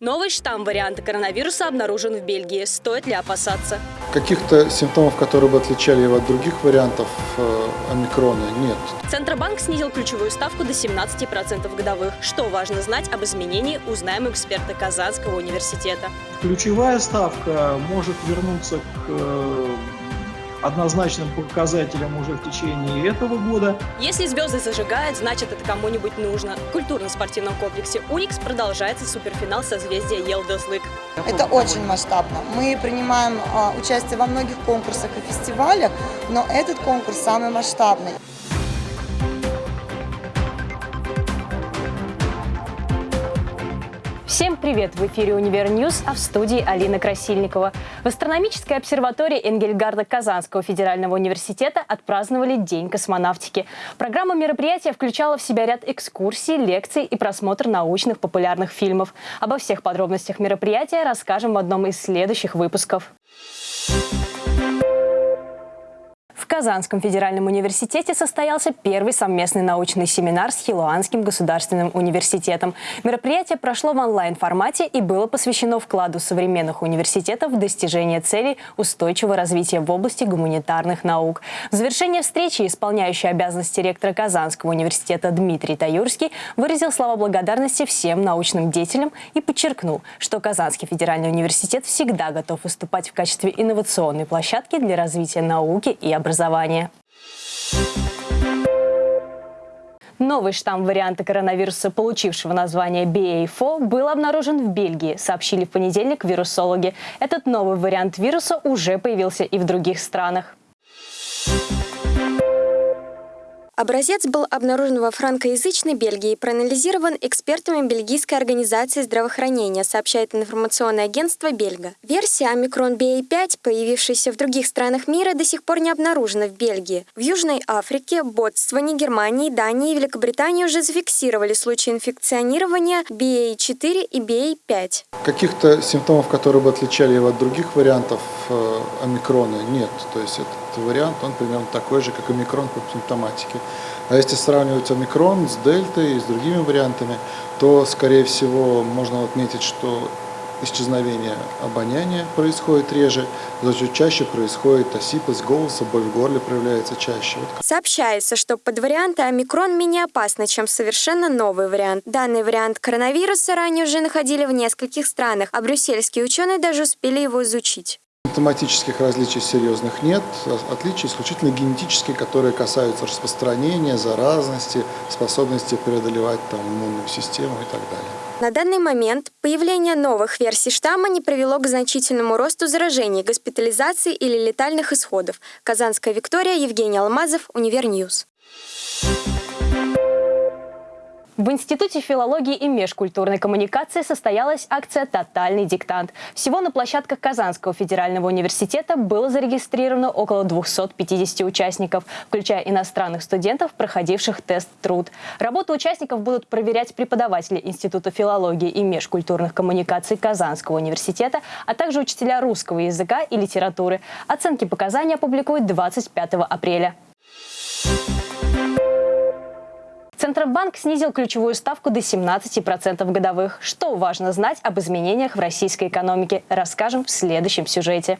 Новый штамм варианта коронавируса обнаружен в Бельгии. Стоит ли опасаться? Каких-то симптомов, которые бы отличали его от других вариантов э, омикрона, нет. Центробанк снизил ключевую ставку до 17% годовых. Что важно знать об изменении, узнаем эксперты Казанского университета. Ключевая ставка может вернуться к э, однозначным показателям уже в течение этого года. Если звезды зажигают, значит это кому-нибудь нужно. В культурно-спортивном комплексе «Уникс» продолжается суперфинал созвездия Елдослык. Это очень масштабно. Мы принимаем а, участие во многих конкурсах и фестивалях, но этот конкурс самый масштабный. Привет! В эфире «Универ News», а в студии Алина Красильникова. В астрономической обсерватории Энгельгарда Казанского федерального университета отпраздновали День космонавтики. Программа мероприятия включала в себя ряд экскурсий, лекций и просмотр научных популярных фильмов. Обо всех подробностях мероприятия расскажем в одном из следующих выпусков. Казанском федеральном университете состоялся первый совместный научный семинар с Хилуанским государственным университетом. Мероприятие прошло в онлайн-формате и было посвящено вкладу современных университетов в достижение целей устойчивого развития в области гуманитарных наук. В завершение встречи исполняющий обязанности ректора Казанского университета Дмитрий Таюрский выразил слова благодарности всем научным деятелям и подчеркнул, что Казанский федеральный университет всегда готов выступать в качестве инновационной площадки для развития науки и образования образования. Новый штамм варианта коронавируса, получившего название BA4, был обнаружен в Бельгии, сообщили в понедельник вирусологи. Этот новый вариант вируса уже появился и в других странах. Образец был обнаружен во франкоязычной Бельгии и проанализирован экспертами Бельгийской организации здравоохранения, сообщает информационное агентство Бельга. Версия омикрон BA5, появившаяся в других странах мира, до сих пор не обнаружена в Бельгии. В Южной Африке, Ботсване, Германии, Дании и Великобритании уже зафиксировали случаи инфекционирования BA4 и BA5. Каких-то симптомов, которые бы отличали его от других вариантов э, омикрона, нет. То есть этот вариант, он примерно такой же, как омикрон по симптоматике. А если сравнивать омикрон с дельтой и с другими вариантами, то, скорее всего, можно отметить, что исчезновение обоняния происходит реже, зато чаще происходит осипость голоса, боль в горле проявляется чаще. Сообщается, что под варианты омикрон менее опасны, чем совершенно новый вариант. Данный вариант коронавируса ранее уже находили в нескольких странах, а брюссельские ученые даже успели его изучить. Симптоматических различий серьезных нет, отличия исключительно генетические, которые касаются распространения, заразности, способности преодолевать там, иммунную систему и так далее. На данный момент появление новых версий штамма не привело к значительному росту заражений, госпитализации или летальных исходов. Казанская Виктория, Евгений Алмазов, Универ News. В Институте филологии и межкультурной коммуникации состоялась акция «Тотальный диктант». Всего на площадках Казанского федерального университета было зарегистрировано около 250 участников, включая иностранных студентов, проходивших тест «Труд». Работу участников будут проверять преподаватели Института филологии и межкультурных коммуникаций Казанского университета, а также учителя русского языка и литературы. Оценки показаний опубликуют 25 апреля. Центробанк снизил ключевую ставку до 17% годовых. Что важно знать об изменениях в российской экономике, расскажем в следующем сюжете.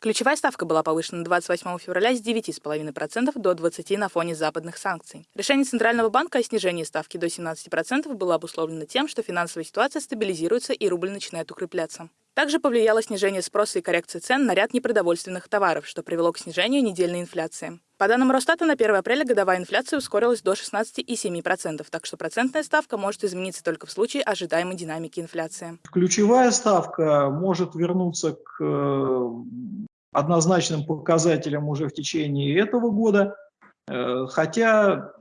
Ключевая ставка была повышена 28 февраля с 9,5% до 20% на фоне западных санкций. Решение Центрального банка о снижении ставки до 17% было обусловлено тем, что финансовая ситуация стабилизируется и рубль начинает укрепляться. Также повлияло снижение спроса и коррекция цен на ряд непродовольственных товаров, что привело к снижению недельной инфляции. По данным Росстата, на 1 апреля годовая инфляция ускорилась до 16,7%, так что процентная ставка может измениться только в случае ожидаемой динамики инфляции. Ключевая ставка может вернуться к э, однозначным показателям уже в течение этого года, э, хотя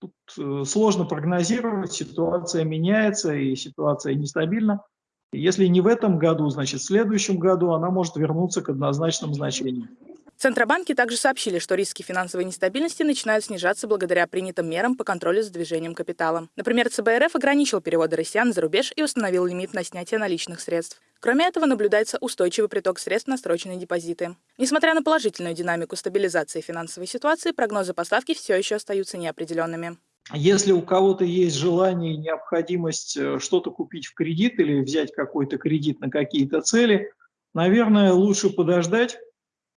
тут э, сложно прогнозировать, ситуация меняется и ситуация нестабильна. Если не в этом году, значит в следующем году она может вернуться к однозначным значениям. Центробанки также сообщили, что риски финансовой нестабильности начинают снижаться благодаря принятым мерам по контролю за движением капитала. Например, ЦБРФ ограничил переводы россиян за рубеж и установил лимит на снятие наличных средств. Кроме этого, наблюдается устойчивый приток средств на срочные депозиты. Несмотря на положительную динамику стабилизации финансовой ситуации, прогнозы поставки все еще остаются неопределенными. Если у кого-то есть желание и необходимость э, что-то купить в кредит или взять какой-то кредит на какие-то цели, наверное, лучше подождать,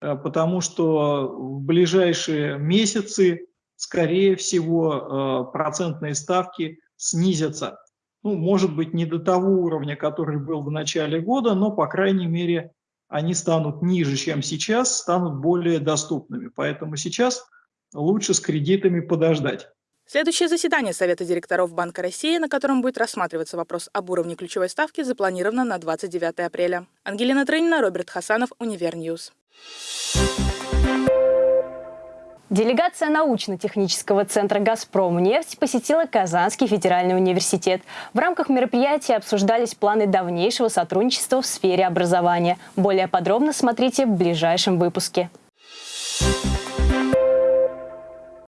потому что в ближайшие месяцы, скорее всего, э, процентные ставки снизятся. Ну, может быть, не до того уровня, который был в начале года, но, по крайней мере, они станут ниже, чем сейчас, станут более доступными. Поэтому сейчас лучше с кредитами подождать. Следующее заседание Совета директоров Банка России, на котором будет рассматриваться вопрос об уровне ключевой ставки, запланировано на 29 апреля. Ангелина Трынина, Роберт Хасанов, Универ News. Делегация научно-технического центра «Газпром нефть» посетила Казанский федеральный университет. В рамках мероприятия обсуждались планы дальнейшего сотрудничества в сфере образования. Более подробно смотрите в ближайшем выпуске.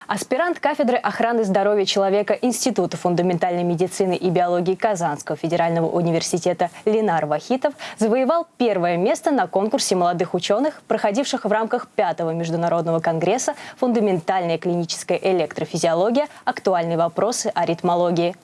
Аспирант кафедры охраны здоровья человека Института фундаментальной медицины и биологии Казанского федерального университета Ленар Вахитов завоевал первое место на конкурсе молодых ученых, проходивших в рамках пятого международного конгресса «Фундаментальная клиническая электрофизиология. Актуальные вопросы аритмологии».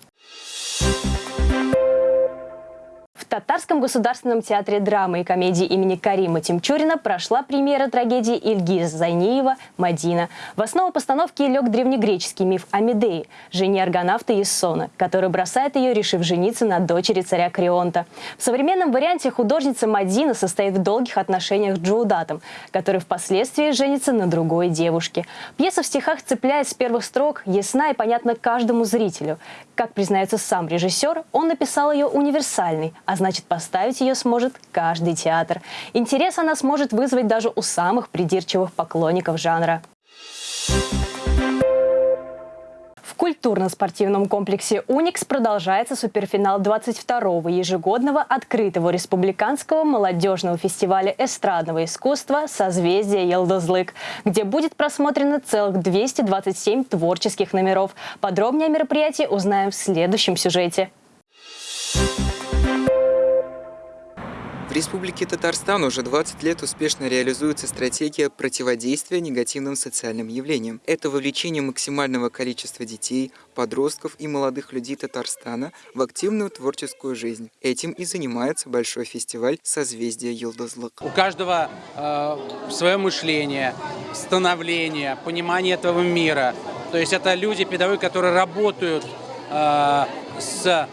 Татарском государственном театре драмы и комедии имени Карима Тимчурина прошла премьера трагедии Ильгиз Зайниева «Мадина». В основу постановки лег древнегреческий миф о Медее, жене аргонавта Ессона, который бросает ее, решив жениться на дочери царя Крионта. В современном варианте художница Мадина состоит в долгих отношениях с Джоудатом, который впоследствии женится на другой девушке. Пьеса в стихах цепляет с первых строк, ясна и понятна каждому зрителю. Как признается сам режиссер, он написал ее универсальной, а значит поставить ее сможет каждый театр. Интерес она сможет вызвать даже у самых придирчивых поклонников жанра. В культурно-спортивном комплексе «Уникс» продолжается суперфинал 22-го ежегодного открытого республиканского молодежного фестиваля эстрадного искусства «Созвездие Елдозлык», где будет просмотрено целых 227 творческих номеров. Подробнее о мероприятии узнаем в следующем сюжете. В Республике Татарстан уже 20 лет успешно реализуется стратегия противодействия негативным социальным явлениям. Это вовлечение максимального количества детей, подростков и молодых людей Татарстана в активную творческую жизнь. Этим и занимается большой фестиваль «Созвездие Йылдызлык». У каждого э, свое мышление, становление, понимание этого мира. То есть это люди, педагоги, которые работают э, с, э,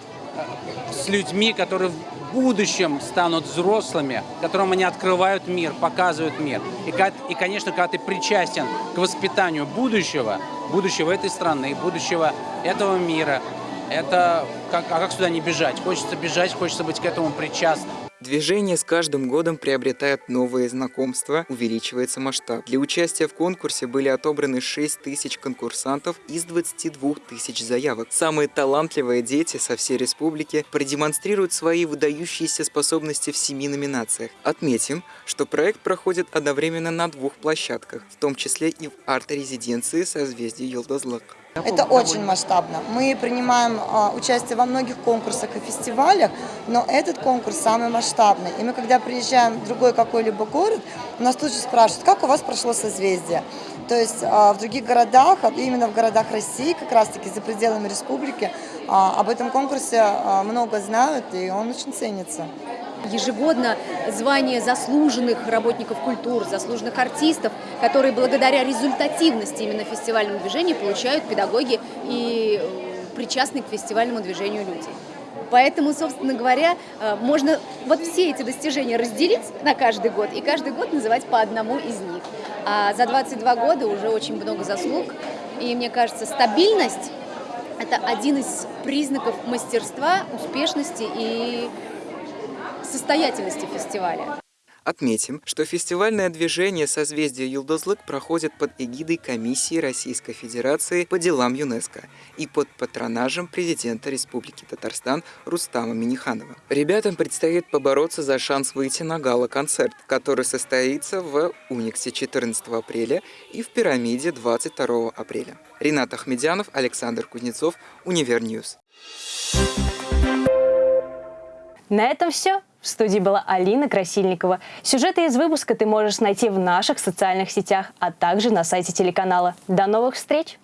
с людьми, которые будущем станут взрослыми, которым они открывают мир, показывают мир. И, и, конечно, когда ты причастен к воспитанию будущего, будущего этой страны, будущего этого мира, это как, а как сюда не бежать? Хочется бежать, хочется быть к этому причастным. Движение с каждым годом приобретает новые знакомства, увеличивается масштаб. Для участия в конкурсе были отобраны 6 тысяч конкурсантов из 22 тысяч заявок. Самые талантливые дети со всей республики продемонстрируют свои выдающиеся способности в семи номинациях. Отметим, что проект проходит одновременно на двух площадках, в том числе и в арт-резиденции созвездия Йолдозлак. Это очень масштабно. Мы принимаем а, участие во многих конкурсах и фестивалях, но этот конкурс самый масштабный. И мы, когда приезжаем в другой какой-либо город, у нас тут же спрашивают, как у вас прошло созвездие. То есть а, в других городах, а именно в городах России, как раз-таки за пределами республики, а, об этом конкурсе много знают, и он очень ценится ежегодно звание заслуженных работников культуры, заслуженных артистов, которые благодаря результативности именно фестивального движения получают педагоги и э, причастные к фестивальному движению люди. Поэтому, собственно говоря, э, можно вот все эти достижения разделить на каждый год и каждый год называть по одному из них. А за 22 года уже очень много заслуг. И мне кажется, стабильность – это один из признаков мастерства, успешности и состоятельности фестиваля. Отметим, что фестивальное движение «Созвездие Юлдозлык» проходит под эгидой Комиссии Российской Федерации по делам ЮНЕСКО и под патронажем президента Республики Татарстан Рустама Миниханова. Ребятам предстоит побороться за шанс выйти на гала-концерт, который состоится в Униксе 14 апреля и в Пирамиде 22 апреля. Ренат Ахмедянов, Александр Кузнецов, Универ News. На этом все. В студии была Алина Красильникова. Сюжеты из выпуска ты можешь найти в наших социальных сетях, а также на сайте телеканала. До новых встреч!